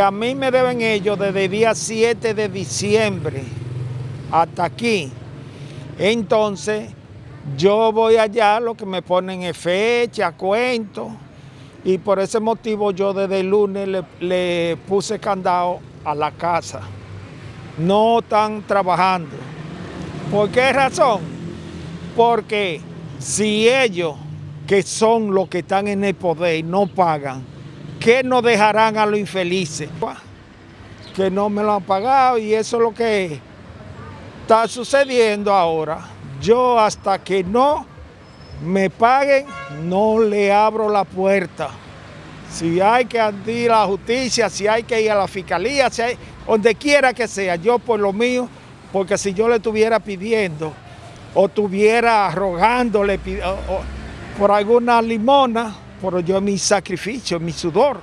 A mí me deben ellos desde el día 7 de diciembre hasta aquí. Entonces, yo voy allá, lo que me ponen es fecha, cuento, y por ese motivo yo desde el lunes le, le puse candado a la casa. No están trabajando. ¿Por qué razón? Porque si ellos, que son los que están en el poder, no pagan, ¿qué nos dejarán a los infelices? Que no me lo han pagado y eso es lo que está sucediendo ahora. Yo hasta que no me paguen, no le abro la puerta. Si hay que ir a la justicia, si hay que ir a la fiscalía, si hay, donde quiera que sea, yo por lo mío porque si yo le estuviera pidiendo o estuviera rogándole por alguna limona, por yo mi sacrificio, mi sudor,